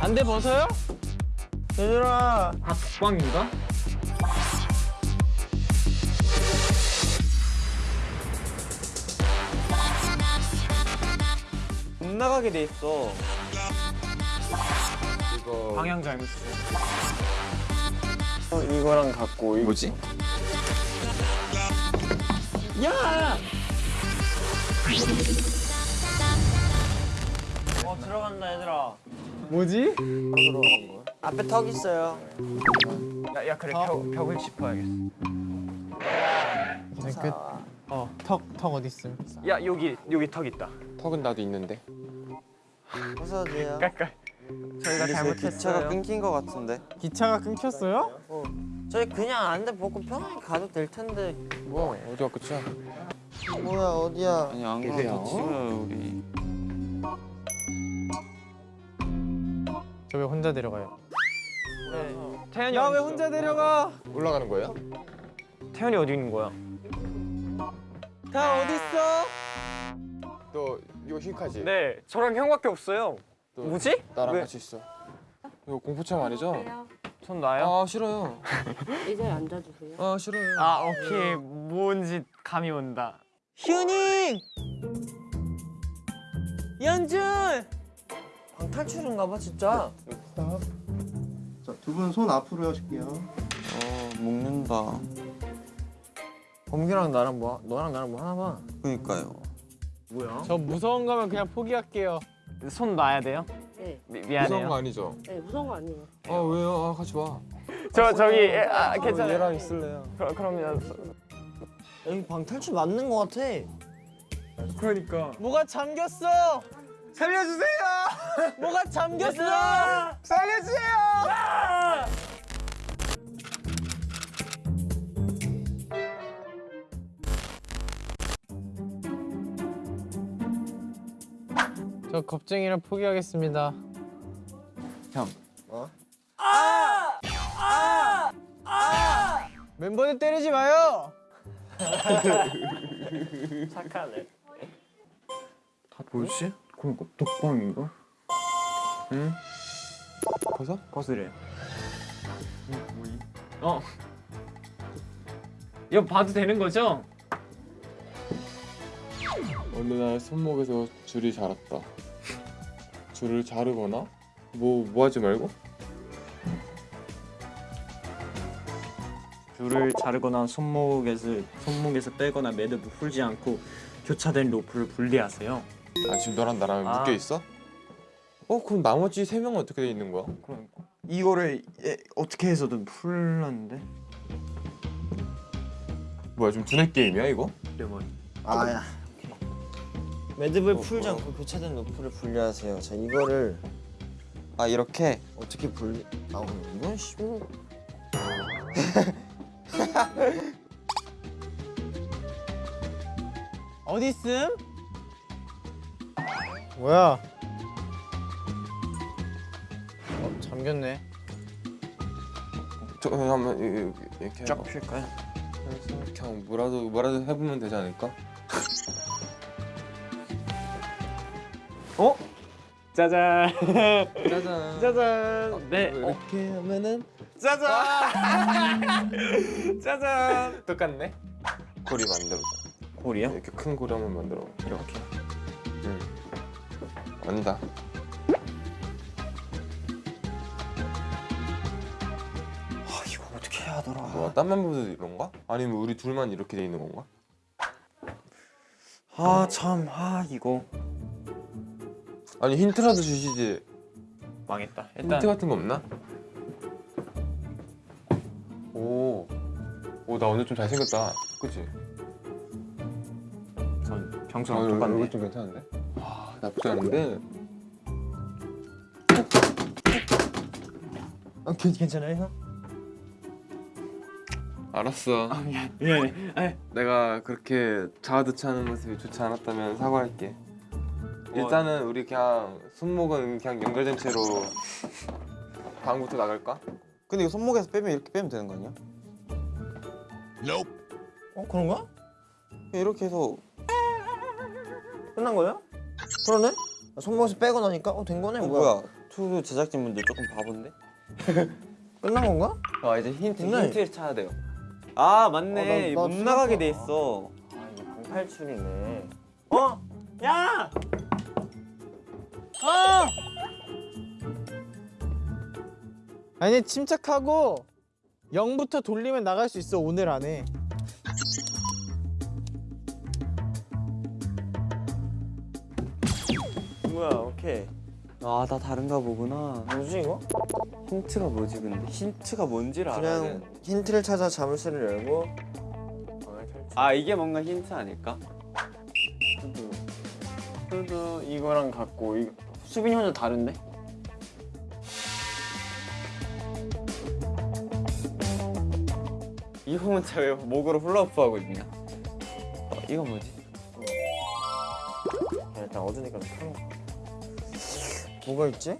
안돼 벗어요? 얘들아 아 독방인가? 나가게 돼 있어. 이거 방향 잘못했어. 어, 이거랑 갖고 이- 뭐지? 야! 어 들어간다 얘들아. 뭐지? 앞에 턱 있어요. 야, 야 그래. 벽, 벽을 짚어야겠어. 끝. 턱턱 어디 있음? 야 여기 여기 턱 있다. 턱은 나도 있는데 부서지요 깔깔 저희가 기차가 잘못했어요 끊긴 것 같은데 기차가 끊겼어요? 저희 그냥 안돼 벗고 편하게 가도 될 텐데 뭐 어디가 끝이야? 뭐야 어디야 아니 안 그래도 찍어요 우리 저 왜 혼자 데려가요? 태현이 나 왜 혼자 데려가? 올라가는 거예요? 태현이 어디 있는 거야? 다 어디 있어? 너 이거 흰카지? 네 저랑 형밖에 없어요 너 뭐지? 나랑 왜? 같이 있어 이거 공포참 아니죠? 손 나요? 아 싫어요 의자에 앉아주세요. 아 싫어요 아 오케이 뭔지 감이 온다 휴닝 연준 방탈출인가 봐 진짜 자, 두 분 손 앞으로 하실게요. 어 먹는다 범규랑 나랑 뭐 너랑 나랑 뭐 하나 봐 그니까요 뭐야? 저 무서운 거면 그냥 포기할게요. 손 놔야 돼요? 네, 미, 무서운 거 아니죠? 네 무서운 거 아니에요. 아 왜요? 아 같이 와 저 저기 아 괜찮아요 얘랑 있을래요 그럼 그러면 여기 방 탈출 맞는 거 같아 그러니까 뭐가 잠겼어. 살려주세요 뭐가 잠겼어. 살려주세요 저 겁쟁이를 포기하겠습니다. 멤버들 때리지 마요. 착하네 다 뭐지? 그러니까 독방인가? 응? 벗어? 벗으래 어 이거 봐도 되는 거죠? 어느 날 손목에서 줄이 자랐다 줄을 자르거나 뭐, 뭐 하지 말고? 줄을 자르거나 손목에서 손목에서 빼거나 매듭을 풀지 않고 교차된 로프를 분리하세요. 아 지금 너랑 나랑 아. 묶여있어? 어 그럼 나머지 세 명은 어떻게 돼 있는 거야? 그러니까 이거를 예, 어떻게 해서든 풀었는데 뭐야 좀 두뇌 게임이야 이거? 레몬 아야 매듭을 풀지 않고 교차된 로프를 분리하세요 자 이거를 아 이렇게 어떻게 분리 아 이건 쉬운 어디 있음? 뭐야? 어, 잠겼네. 저 한번 이- 이- 이렇게 쫙. 필까요? 그냥 뭐라도 뭐라도 해보면 되지 않을까? 어? 짜잔. 짜잔. 짜잔. 네. 어, 이렇게 하면은 짜잔. 짜잔. 똑같네. 고리 만들어봐 골이요? 이렇게 큰 고리 한번 만들어. 이렇게. 응. 아니다. 아 이거 어떻게 해야 하더라? 뭐야 딴 멤버들 이런가? 아니면 우리 둘만 이렇게 돼 있는 건가? 아 참. 아 이거 아니 힌트라도 주시지 망했다 힌트 일단 같은 거 없나? 오, 오 나 오늘 좀 잘생겼다. 그치? 전 아, 평소랑 얼굴 똑같네. 좀 괜찮은데? 와, 나쁘지 않은데? 아, 괜- 괜찮아요 형? 알았어. 미안해. 아, 내가 그렇게 자아드치하는 모습이 좋지 않았다면 사과할게. 일단은 우리 그냥 손목은 그냥 연결된 채로 방부터 나갈까? 근데 이거 손목에서 빼면 이렇게 빼면 되는 거 아니야? 어 그런가? 이렇게 해서 끝난 거야? 그러네? 손목에서 빼고 나니까 어 된 거네 뭐야? 투 제작진분들 조금 바본데? 끝난 건가? 아 이제 힌트 됐네. 힌트를 찾아야 돼요. 아 어, 맞네 나- 나못 수납- 나가게 돼 있어. 아 이게 방탈출이네. 어? 야! 아니 침착하고 0부터 돌리면 나갈 수 있어 오늘 안에. 뭐야 오케이. 아 다 다른가 보구나. 뭐지 이거? 힌트가 뭐지 근데 힌트가 뭔지를 알아야 그냥 돼. 힌트를 찾아 자물쇠를 열고 아 이게 뭔가 힌트 아닐까? 그래도 이거랑 같고 이 수빈이 혼자 다른데? 이 혼자 왜 목으로 훌라후프 하고 있냐? 어, 이거 뭐지? 야, 일단 어두니까 좀 켜놓고. 뭐가 있지?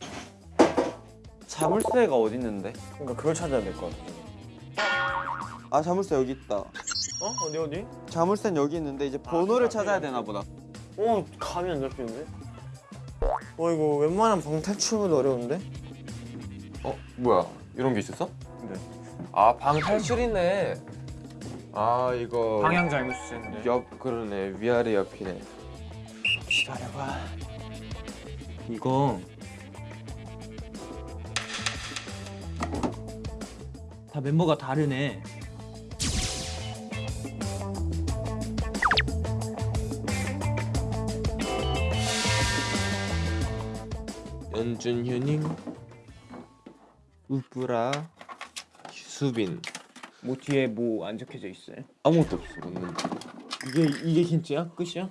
자물쇠가 어디 있는데? 그러니까 그걸 찾아야 될 것 같아. 아 자물쇠 여기 있다. 어 어디 어디? 자물쇠는 여기 있는데 이제 번호를 찾아야 되나 보다. 어 감이 안 잡히는데? 어 이거 웬만한 방 탈출보다 어려운데? 어 뭐야 이런 게 있었어? 네. 아 방 탈출이네. 아 이거 방향 잘못 쓰는데. 옆 그러네 위아래 옆이네. 기다려봐. 이거 다 멤버가 다르네. 연준현님, 우브라, 수빈 뭐 뒤에 뭐 안 적혀져 있어요? 아무것도 없어 없는데. 이게 이게 힌트야? 끝이야?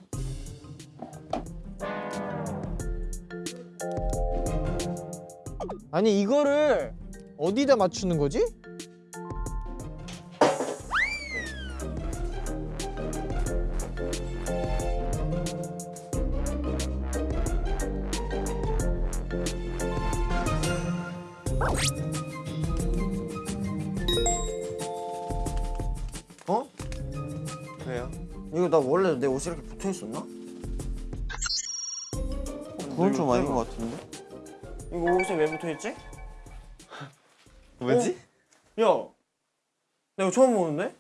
아니 이거를 어디다 맞추는 거지? 이거 나 원래 내 옷이 이렇게 붙어 있었나? 어, 그건 좀 아닌 것 같은데? 이거 옷에 왜 붙어 있지? 뭐지? 야, 나 이거 처음 보는데?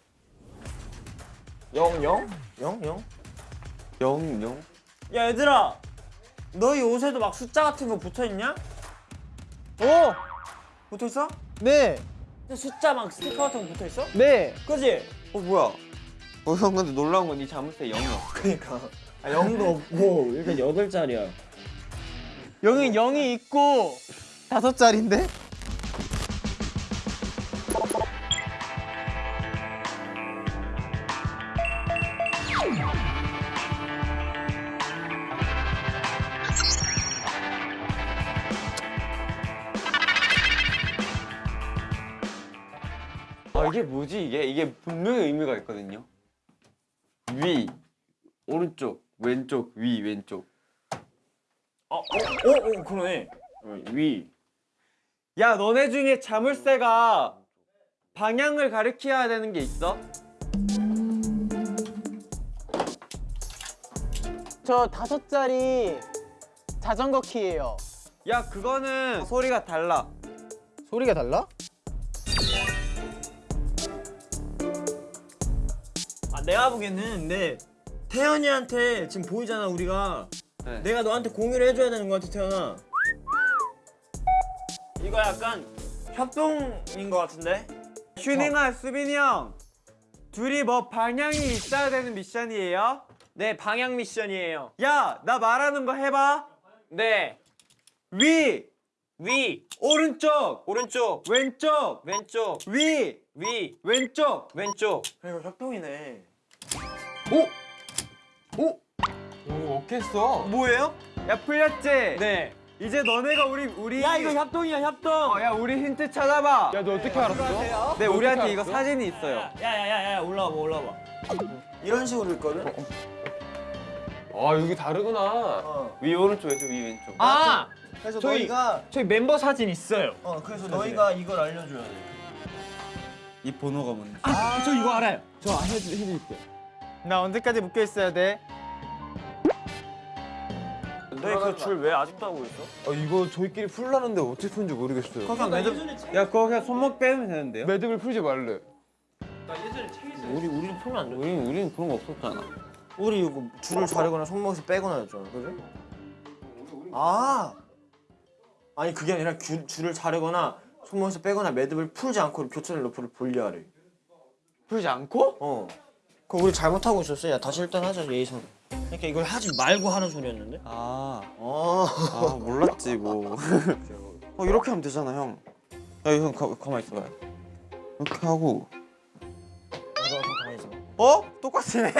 영, 영? 영, 영? 영 영. 야 얘들아, 너희 옷에도 막 숫자 같은 거 붙어 있냐? 오! 붙어 있어? 네! 숫자 막 스티커 같은 거 붙어 있어? 네! 그지? 어 뭐야? 어 형 근데 놀라운 건 이 자물쇠 영이 없어. 그니까. 아, 영도 없고 이렇게 여덟 자리야. 여기 0이 있고 다섯 자리인데? 아 이게 뭐지 이게? 이게 분명히 의미가 있거든요. 위, 오른쪽, 왼쪽, 위, 왼쪽. 어, 어, 어, 어 그러네. 어, 위. 야 너네 중에 자물쇠가 방향을 가리켜야 되는 게 있어? 저 다섯 자리 자전거 키예요. 야 그거는 소리가 달라. 소리가 달라? 아 내가 보기에는 근데 태연이한테 지금 보이잖아 우리가. 네. 내가 너한테 공유를 해줘야 되는 것 같아 태연아. 이거 약간 협동인 것 같은데? 휴닝아, 수빈이 형. 둘이 뭐 방향이 있어야 되는 미션이에요? 네 방향 미션이에요. 야, 나 말하는 거 해봐. 네 위, 위, 오른쪽, 오른쪽, 왼쪽, 왼쪽, 위, 위, 왼쪽. 왼쪽. 이거 협동이네. 오 어떻게 했어? 뭐예요? 야 풀렸지? 네. 이제 너네가 우리 우리 야 이거 협동이야 협동. 어, 야 우리 힌트 찾아봐. 야 너 어떻게 알았어? 네 우리한테 이거 사진이 있어요. 야야야야 올라와봐 올라와봐. 이런 식으로 있거든. 아 여기 다르구나. 어. 위 오른쪽에서 위 왼쪽. 아 그래서 저희- 너희가 저희 멤버 사진 있어요. 어 그래서 너희가 이걸 알려줘야 돼. 이 번호가 뭔지. 아, 저 이거 알아요. 저 해드 해드릴게요. 나 언제까지 묶여 있어야 돼? 너희 그줄왜 아직도 하고 있어? 아 이거 저희끼리 풀라는데 어떻게 푸는지 모르겠어요. 그냥 매듭. 야 그거 그냥 손목 빼면 되는데요? 매듭을 풀지 말래. 우리 우리는 풀면 안 돼. 우리는 우리는 그런 거 없었잖아. 우리 이거 줄을 자르거나 손목에서 빼거나 했잖아, 그지? 아, 아니 그게 아니라 줄, 줄을 자르거나 손목에서 빼거나 매듭을 풀지 않고 교차된 로프를 분리하래. 풀지 않고? 어. 그거 우리 잘못하고 있었어. 야 다시 일단 하자 예의상. 그러니까 이걸 하지 말고 하는 소리였는데. 아, 어. 아 몰랐지 뭐. 어 이렇게 하면 되잖아 형. 야 형 가만 있어봐요. 이렇게 하고. 너 가만히 있어봐. 어? 똑같네.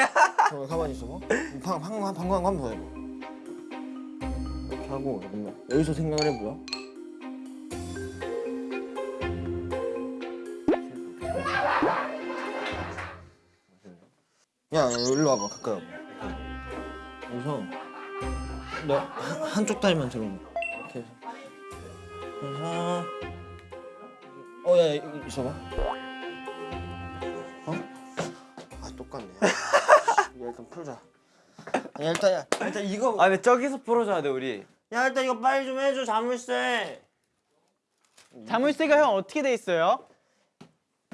어, 가만히 있어 봐. 방, 방, 방, 방광 한번 더 해봐. 이렇게 하고. 여기서 생각을 해보자. 야, 야, 일로 와봐. 가까이 와봐. 여기서 너 한, 한쪽 다리만 들어봐. 이렇게 해서. 그래서 어, 야, 야, 있어봐. 어? 아, 똑같네. 이거 일단 풀자. 아니, 일단 야, 일단 이거 아 근데 저기서 풀어줘야 돼 우리. 야 일단 이거 빨리 좀 해줘 자물쇠. 자물쇠가 형 어떻게 돼 있어요?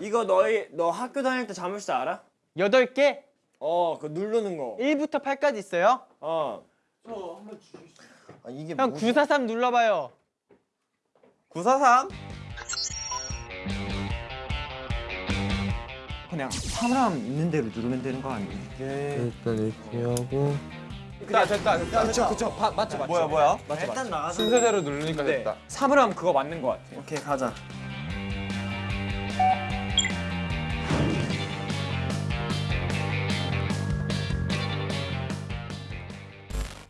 이거 너희 너 학교 다닐 때 자물쇠 알아? 여덟 개? 어, 그 누르는 거. 1부터 8까지 있어요? 어. 아, 이게 형 뭐지? 943 눌러봐요. 943? 그냥 사람 있는 대로 누르면 되는 거 아니에요? 일단 이렇게 하고. 됐다 됐다 됐다. 그쵸 그쵸 바, 맞죠 맞죠. 뭐야 뭐야? 일단 나가자. 순서대로 누르니까 네. 됐다. 사물함 그거 맞는 거 같아요. 오케이 가자.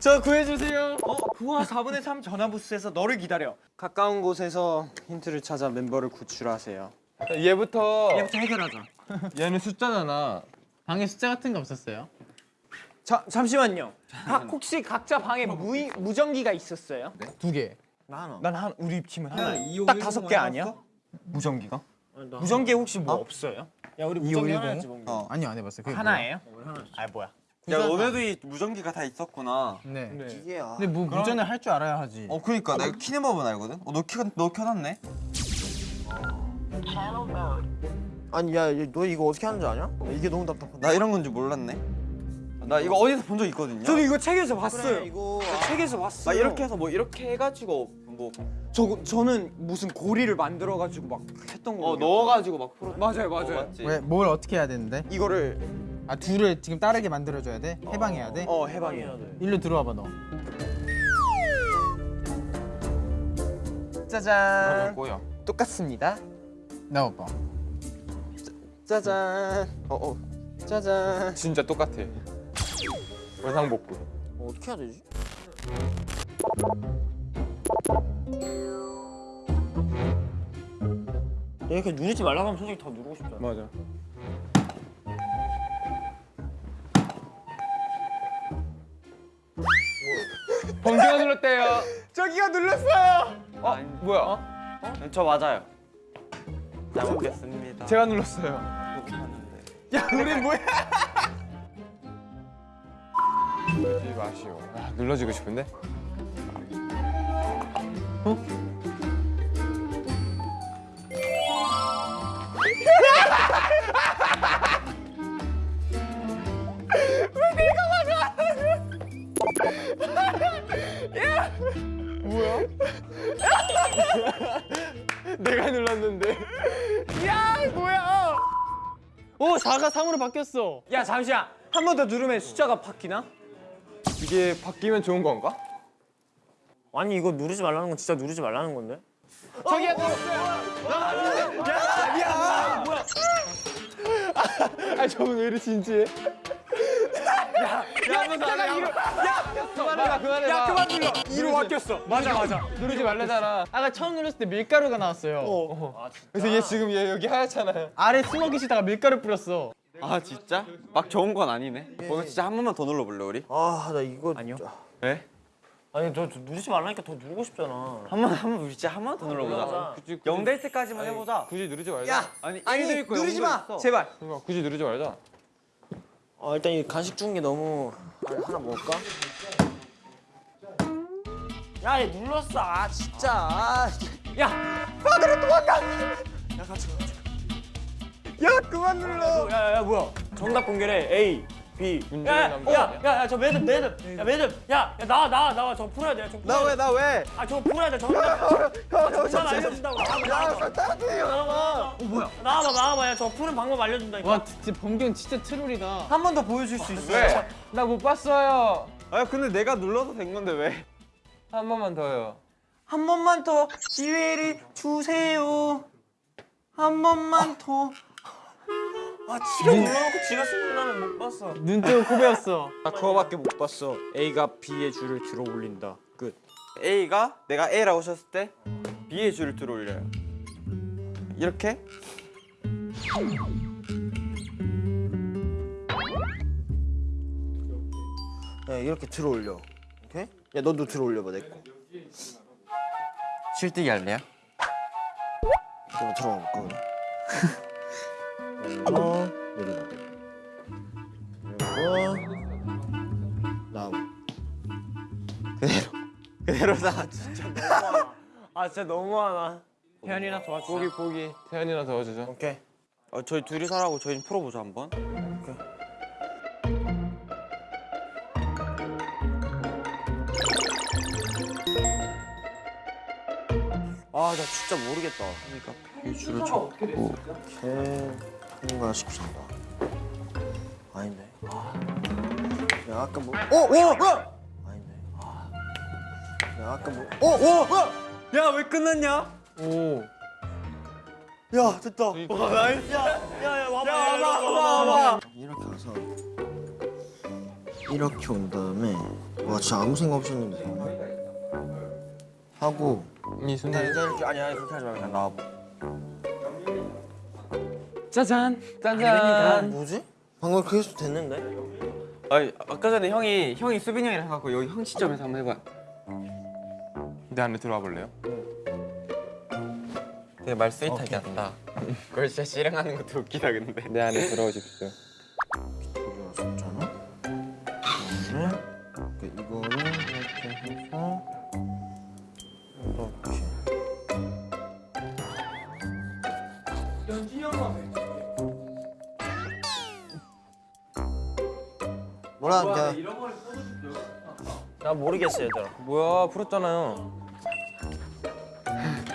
저 구해주세요. 어 부하 4분의 3 전화 부스에서 너를 기다려. 가까운 곳에서 힌트를 찾아 멤버를 구출하세요. 얘부터 얘부터 해결하자. 얘는 숫자잖아. 방에 숫자 같은 거 없었어요? 자 잠시만요. 각 혹시 각자 방에 무 무전기가 있었어요? 두 개. 나 하나. 난한 우리 팀은 하나. 딱 다섯 개 아니야? 무전기가? 나 무전기 혹시 뭐 없어요? 야 우리 무전기 하나 뭐. 어, 아니요 안 해봤어요. 하나예요? 아 뭐야? 야 너네도 이 무전기가 다 있었구나. 네. 이게 아. 근데 뭐 무전을 할 줄 알아야 하지. 어 그니까 내가 키는 법은 알거든. 어너 켜, 너 켜놨네. 아니 야, 얘, 너 이거 어떻게 하는지 아냐? 이게 너무 답답하다. 나 이런 건지 몰랐네. 나 이거 어디서 본 적 있거든요. 저도 이거 책에서 봤어요. 그래, 이거 책에서 나 봤어요. 이렇게 해서 뭐 이렇게 해가지고 뭐 저 저는 무슨 고리를 만들어 가지고 막 했던 거. 어 넣어 가지고 막 풀어. 맞아요 어, 맞아요. 맞지. 왜뭘 어떻게 해야 되는데? 이거를 아 둘을 지금 다르게 만들어 줘야 돼? 해방해야 돼? 어 해방해야 해야 돼. 일로 들어와봐 너. 짜잔. 꼬여. 똑같습니다. 나와봐. 짜잔. 어 어. 짜잔. 진짜 똑같아. 원상 복구. 어, 어떻게 해야 되지? 내가 이렇게 누르지 말라고 하면 솔직히 더 누르고 싶잖아. 맞아. 번개가 눌렀대요. 저기가 눌렀어요. 어 뭐야? 네, 저 맞아요. 잘 먹겠습니다. 제가 눌렀어요. 야 우리 뭐야? 이 맛이요. 아, 눌러주고 싶은데. 내가 눌렀는데. 오 4가 3으로 바뀌었어. 야 잠시만. 한 번 더 누르면 숫자가 바뀌나? 이게 바뀌면 좋은 건가? 아니 이거 누르지 말라는 건 진짜 누르지 말라는 건데. 저기야 눌렀어요. 야, 야, 뭐야? 아, 저분 왜 이리 진지해? 그만해라 그만해라. 야 그만 눌러. 이로 바뀌었어. 맞아 맞아. 누르지 말래잖아. 아까 처음 눌렀을 때 밀가루가 나왔어요. 그래서 얘 지금 얘 여기 하얗잖아요. 아래 숨어 계시다가 밀가루 뿌렸어. 아 진짜? 막 좋은 건 아니네. 오늘 진짜 한 번만 더 눌러볼래 우리? 아 나 이거 아니요. 왜? 아니 너 누르지 말라니까 더 누르고 싶잖아 한번 한번 우리 진짜 한 번 더 눌러보자. 굳이 영될 때까지만 해보자. 굳이 누르지 말자. 아니 아니, 있고 누르지 마. 있어. 제발 굳이 누르지 말자. 어 일단 이 간식 주는 게 너무 아니, 하나 먹을까? 야, 얘 눌렀어. 아, 진짜. 아, 야, 아, 그래 도망가. 야, 같이 가. 같이 가. 야, 그만 눌러. 야, 야, 야, 뭐야? 정답 공개래. A, B. 야, 남자. 야, 야, 야, 저 매듭, 매듭. 야, 매듭. 야, 야, 나와, 나와, 나와. 저 풀어야 돼. 저 풀어야 돼. 나 왜? 아, 저거 풀어야 돼. 정답. 정답 알려준다고. 나와봐, 나와봐. 어, 뭐야? 나와봐, 나와봐. 야, 저 푸는 방법 알려준다니까. 와 진짜 범경 진짜 트롤이다. 한 번 더 보여줄 수 있어. 왜? 나 못 봤어요. 아 근데 내가 눌러도 된 건데 왜? 한 번만 더요. 한 번만 더 기회를 주세요. 한 번만 더. 아, 지가 눌러놓고 지가 쓰는 다음에 못 봤어. 눈 뜨고 코베였어. 나 그거밖에 못 봤어. A가 B의 줄을 들어 올린다. 끝. A가 내가 A라고 쳤을 때 B의 줄을 들어 올려요. 이렇게? 야, 이렇게 들어 올려. 오케이? 야, 너도 들어 올려봐 내 거. 실뜨기 할래요? 내가 들어가 볼까 그래? 어, 그대로다. 진짜 너무하나. 아, 진짜 너무하나. 태연이나 도와줘. 보기 보기. 태연이나 더워주죠. 오케이. 어, 저희 둘이 서라고 저희 풀어보자 한번. 아, 나 진짜 모르겠다. 그러니까 줄을 쳐. 개 통과시킨다. 아닌데. 아. 야, 아까 뭐? 어, 어, 어! 야, 아까 뭐? 어, 어, 어! 야, 왜 끝났냐? 오. 야, 됐다. 와, nice. 야, 야, 야, 와봐, 야, 와봐, 와봐, 와봐. 이렇게 와서 이렇게 온 다음에 와, 진짜 아무 생각 없었는데 하고 이 순간. 이렇게 아니 아니 그렇게 하지 말고 그냥 나와 봐. 짜잔. 짠짠. 뭐지? 방금 해도 됐는데? 아니 아까 전에 형이 형이 수빈이 형이랑 해갖고 여기 형 시점에서 한번 해봐. 내 안에 들어와 볼래요? 되게 말 스윗하게 한다. 그걸 진짜 실행하는 것도 웃기다 근데. 내 안에 들어오십시오. 들어왔었잖아. 그다음에 이렇게 이거를 이렇게 해서 이렇게. 뭐라 야. 나 모르겠어 얘들아. 뭐야 풀었잖아요.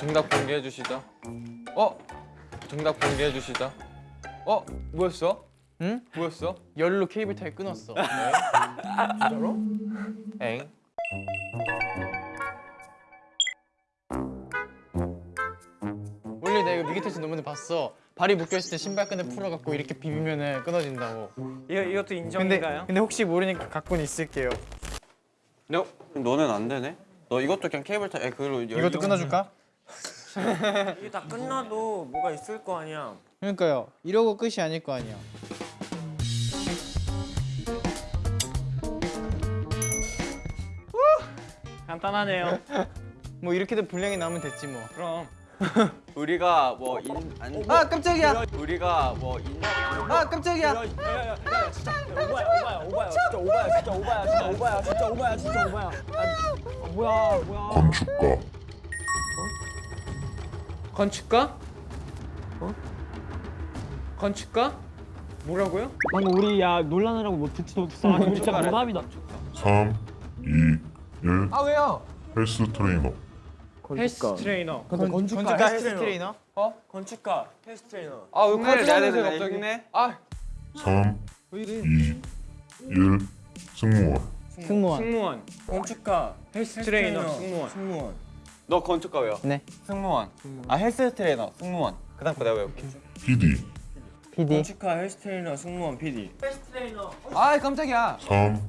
정답 공개해 주시죠. 어? 정답 공개해 주시죠. 어? 뭐였어? 응? 뭐였어? 열로 케이블 타이 끊었어. 엥? 원래 내가 미기테스 논문을 봤어. 발이 묶여 있을 때 신발끈을 풀어갖고 이렇게 비비면은 끊어진다고. 이거 이것도 근데 인정인가요? 근데 혹시 모르니까 갖고는 있을게요. 너 너는 안 되네. 너 이것도 그냥 케이블 타. 에 그걸로 열- 이것도 끊어줄까? 이게 다 끝나도 뭐가 있을 거 아니야. 그러니까요. 이러고 끝이 아닐 거 아니야. 간단하네요. 뭐 이렇게도 분량이 나오면 됐지 뭐. 그럼 우리가 뭐 인 안. 아 깜짝이야. 우리가 뭐 인 아 깜짝이야. 오바야 오바야 오바야 진짜 오바야 진짜 오바야 진짜 오바야 진짜 오바야 진짜 오바야. 아, 뭐야 뭐야. 건축가? 어? 건축가? 뭐라고요? 방금 우리 야 놀라느라고 뭐 듣지도 못했어. 아, 우리 진짜 노답이다. 3, 2, 1 아 왜요? 헬스 트레이너 헬스 트레이너. 건축가 헬스 트레이너? 건축가 헬스 트레이너. 아, 왜 흉내를 내야 컨트롤해서 되는데 갑자기? 흉내? 아, 3, 2, 1 승무원 승무원. 승무원. 건축가 헬스 트레이너. 승무원. 승무원. 너 건축가 왜요? 네. 승무원. 아 헬스 트레이너 승무원. 그다음 거 내가 외울게. PD PD. 건축가 헬스 트레이너 승무원 PD. 아 깜짝이야 3,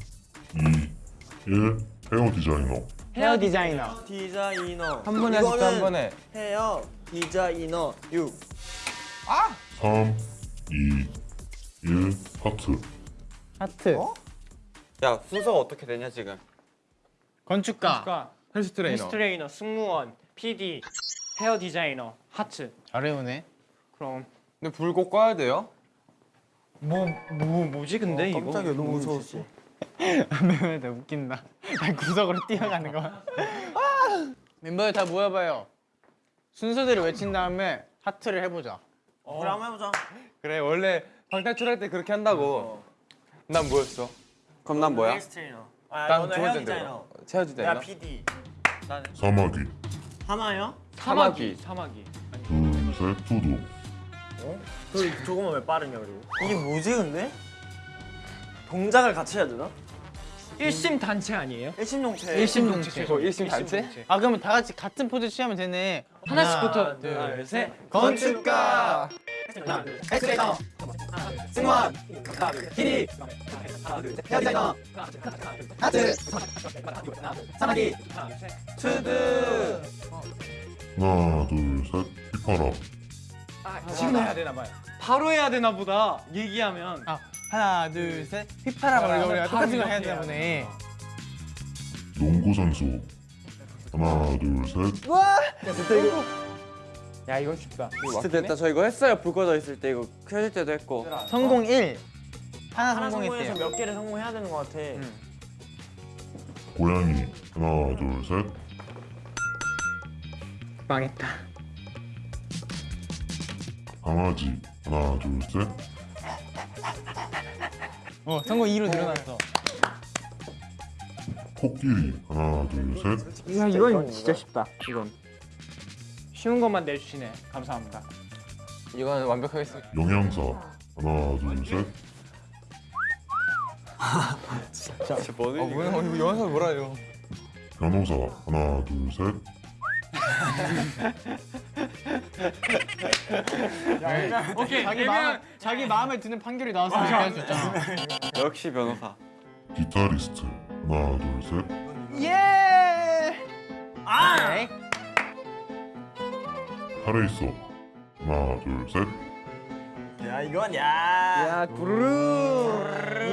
2, 1 헤어 디자이너 헤어 디자이너. 디자이너. 한 번에 하실까 한 번에 헤어 디자이너 6. 3, 2, 1 하트 하트. 야 순서가 어떻게 되냐 지금? 건축가. 헬스 트레이너 트레이너, 승무원, PD, 헤어 디자이너, 하트. 잘 외우네. 그럼 근데 불꼭 꺼야 돼요? 뭐 뭐 뭐지 근데 이거? 깜짝이야 너무 무서웠어. 나 웃긴다. 나 구석으로 뛰어가는 거. 멤버들 다 모여봐요. 순서대로 외친 다음에 하트를 해보자. 그래 한번 해보자. 그래 원래 방탈출할 때 그렇게 한다고 난 뭐였어? 그럼 난 뭐야? 헬스 트레이너. 아 난두 헤어 번째인데 디자이너. 체어 디자이너 야 PD. 사마귀 하마요? 사마귀 사마귀. 둘셋 투두 그 저거만 왜 빠르냐 그리고. 이게 뭐지 근데? 동작을 같이 해야 되나? 일심 단체 아니에요? 일심동체. 일심동체. 뭐 일심 단체? 아 그러면 다 같이 같은 포즈 취하면 되네. 하나씩부터. 둘, 셋. 건축가 하나 둘셋. 휘파람. 지금 해야 되나 봐요. 바로 해야 되나 보다. 얘기하면. 아 하나 둘 셋. 휘파람. 우리가 우리가 똑같은 거 해야 되나 보네. 농구 선수. 하나 둘셋 야 이건 쉽다 이거 진짜 됐다 저 이거 했어요 불 꺼져 있을 때 이거 켜질 때도 했고 성공 1. 하나 하나 성공했대요. 몇 개를 성공해야 되는 것 같아. 고양이 하나 둘셋 망했다. 강아지 하나 둘셋 어 성공 2로 늘어났어. 코끼리 하나 둘셋 야 이건 진짜 쉽다. 이건. 쉬운 것만 내주시네. 감사합니다. 이건 완벽하겠어 영양사. 하나 둘셋. 진짜. 뭐어 뭐야? 어, 이거 영화에서 뭐라 해요? 변호사. 하나 둘셋. 오케이. 자기 마음 자기 마음에 드는 판결이 수 있잖아. 역시 변호사. 기타리스트. 하나 둘셋. 오케이. 카레이서 하나 둘셋 야 이건 야. 야 부르르.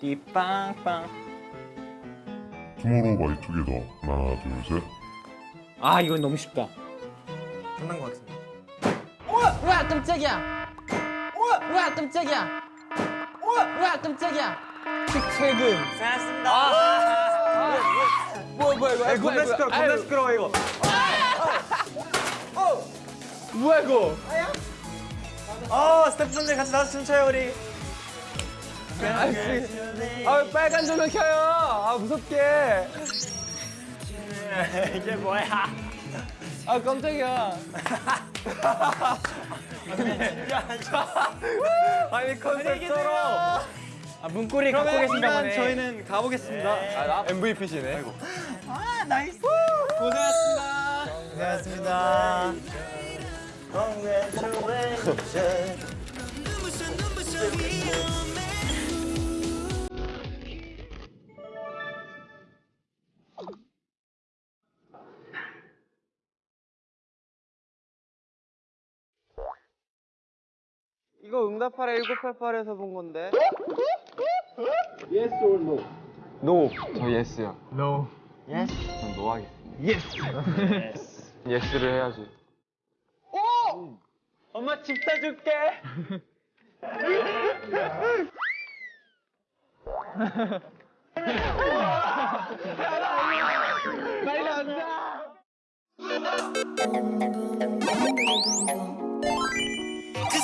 띠빵빵. 투모로우 바이 투게더 하나 둘셋 아 이건 너무 쉽다. 끝난 것 같은데. 우와 깜짝이야. 우와 우와 깜짝이야. 우와 우와 깜짝이야. 최근. 고생하셨습니다. 뭐야 뭐야 이거 겁나 시끄러 겁나 시끄러워 이거 뭐야 이거 어 스태프분들 같이 나와서 춤춰요 우리. 아 빨간 조명 켜요. 아 무섭게. 이게 뭐야? 아 깜짝이야. 아니 컨셉처럼. 아 문고리 갖고 계신가 보네. 저희는 가보겠습니다. 아, 나 MVP시네. 고생하셨습니다. Congratulations. 이거 응답하라 1988에서 본 건데 No. 저 Yes요. No. 전 No 하겠습니다. Yes. Yes를 해야지. 오! 엄마 집 사줄게. 빨리 안다. 그